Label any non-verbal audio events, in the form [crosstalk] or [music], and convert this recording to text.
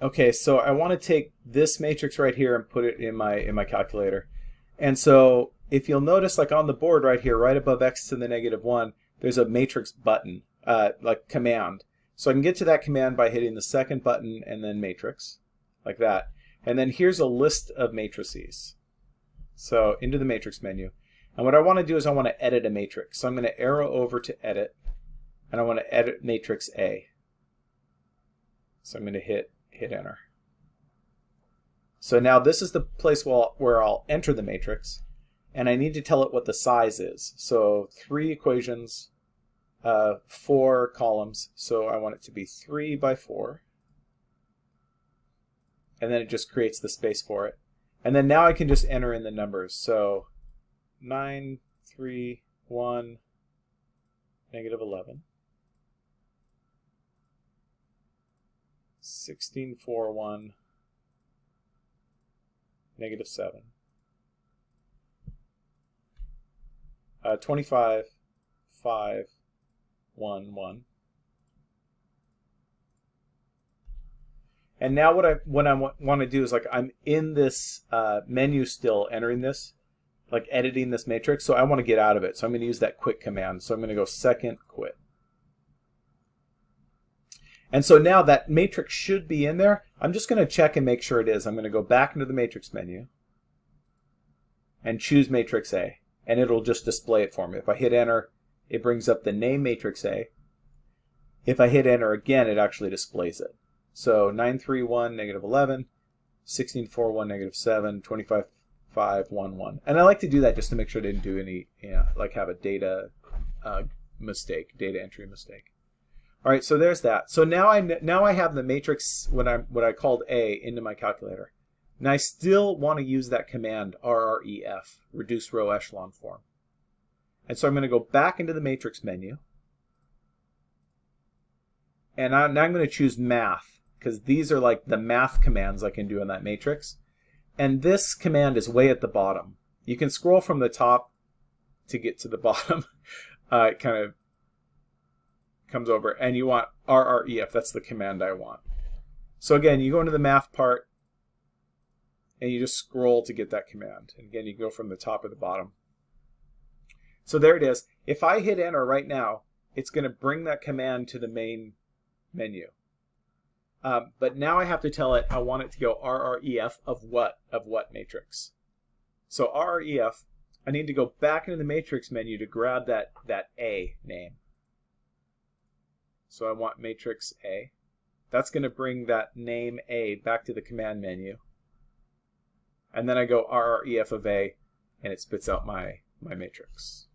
okay, so I want to take this matrix right here and put it in my in my calculator. And so if you'll notice, like on the board right here, right above x to the negative 1, there's a matrix button, uh, like command. So I can get to that command by hitting the second button and then matrix, like that. And then here's a list of matrices. So into the matrix menu. And what I want to do is I want to edit a matrix. So I'm going to arrow over to edit, and I want to edit matrix A. So I'm going to hit, hit enter. So now this is the place where I'll enter the matrix, and I need to tell it what the size is. So three equations, uh, four columns, so I want it to be three by four. And then it just creates the space for it. And then now I can just enter in the numbers. So 9, 3, 1, negative 11. 16, 4, 1, negative 7. Uh, 25, 5, 1, 1. And now what I what I want to do is like I'm in this uh, menu still entering this, like editing this matrix. So I want to get out of it. So I'm going to use that quit command. So I'm going to go second quit. And so now that matrix should be in there. I'm just going to check and make sure it is. I'm going to go back into the matrix menu and choose matrix A. And it'll just display it for me. If I hit enter, it brings up the name matrix A. If I hit enter again, it actually displays it. So 931, negative 11, 1641, negative 7, 25511. And I like to do that just to make sure I didn't do any, you know, like have a data uh, mistake, data entry mistake. All right, so there's that. So now I now I have the matrix what I what I called A into my calculator. And I still want to use that command RREF, reduce row echelon form. And so I'm going to go back into the matrix menu. And I, now I'm going to choose math because these are like the math commands I can do in that matrix. And this command is way at the bottom. You can scroll from the top to get to the [laughs] bottom. Uh, it kind of comes over and you want RREF. That's the command I want. So again, you go into the math part and you just scroll to get that command. And again, you go from the top or the bottom. So there it is. If I hit enter right now, it's going to bring that command to the main menu. Um, but now I have to tell it I want it to go RREF of what? Of what matrix? So RREF, I need to go back into the matrix menu to grab that, that A name. So I want matrix A. That's going to bring that name A back to the command menu. And then I go RREF of A, and it spits out my, my matrix.